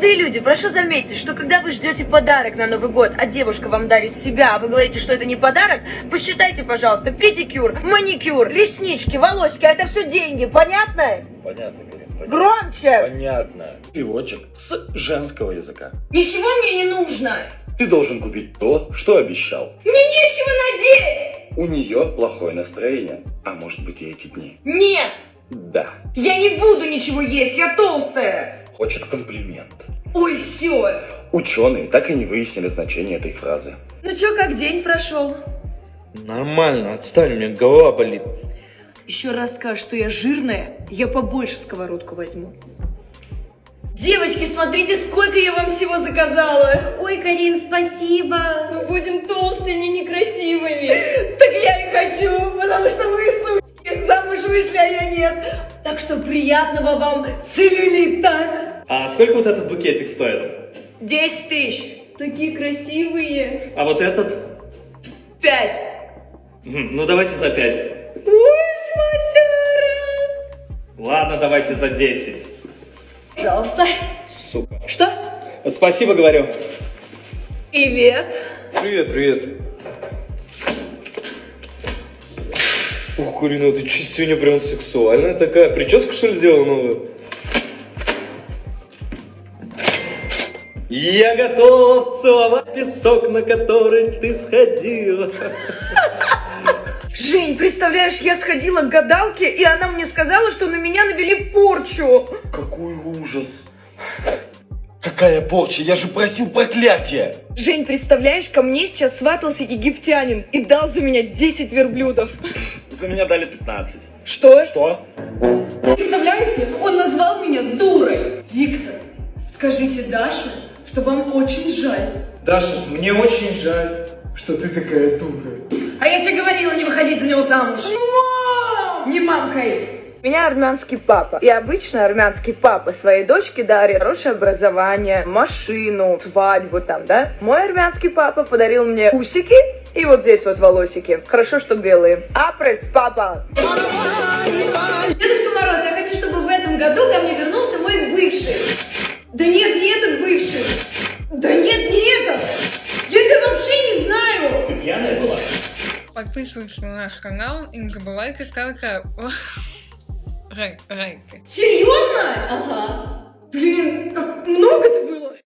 Ты, люди, прошу заметить, что когда вы ждете подарок на Новый год, а девушка вам дарит себя, а вы говорите, что это не подарок, посчитайте, пожалуйста, педикюр, маникюр, реснички, волосики, а это все деньги, понятно? Понятно, понятно. Громче! Понятно. Переводчик с женского языка. Ничего мне не нужно! Ты должен купить то, что обещал. Мне нечего надеть! У нее плохое настроение, а может быть и эти дни. Нет! Да, Я не буду ничего есть, я толстая! Хочет комплимент. Ой, все! Ученые так и не выяснили значение этой фразы. Ну чё, как день прошел? Нормально, отстань, у меня голова болит. Еще раз скажешь, что я жирная, я побольше сковородку возьму. Девочки, смотрите, сколько я вам всего заказала! Ой, Карин, спасибо. Мы будем толстыми, некрасивыми. Так я и хочу, потому что вы, сучки, замуж вышли, а я нет. Так что приятного вам целлюлита. А сколько вот этот букетик стоит? 10 тысяч. Такие красивые. А вот этот? Пять. Мгм, Ну давайте за 5. Ой, шматяра. Ладно, давайте за 10. Пожалуйста. Сука. Что? Спасибо, говорю. Привет. Привет, привет. Ух, Карина, ты че сегодня прям сексуальная такая? Прическу что ли сделала новую? Я готов целовать песок, на который ты сходила. Жень, представляешь, я сходила к гадалке, и она мне сказала, что на меня навели порчу. Какой ужас. Какая порча, я же просил проклятия. Жень, представляешь, ко мне сейчас сватался египтянин и дал за меня 10 верблюдов. За меня дали 15. Что? Что? Представляете, он назвал меня дурой. Виктор, скажите Даше, что вам очень жаль. Даша, мне очень жаль, что ты такая дура. А я тебе говорила не выходить за него замуж. Мам! Не мамкой. У меня армянский папа. И обычно армянский папа своей дочке дарит хорошее образование, машину, свадьбу там, да? Мой армянский папа подарил мне усики и вот здесь вот волосики. Хорошо, что белые. Апрес, папа! Дедушка Мороз, я хочу, чтобы в этом году ко мне вернулся мой бывший. Да нет, не этот бывший. Да нет, не этот. Я тебя вообще не знаю. Ты пьяная была? Подписывайтесь на наш канал и не забывайте ставить рай- райки. Серьезно? Ага. Блин, как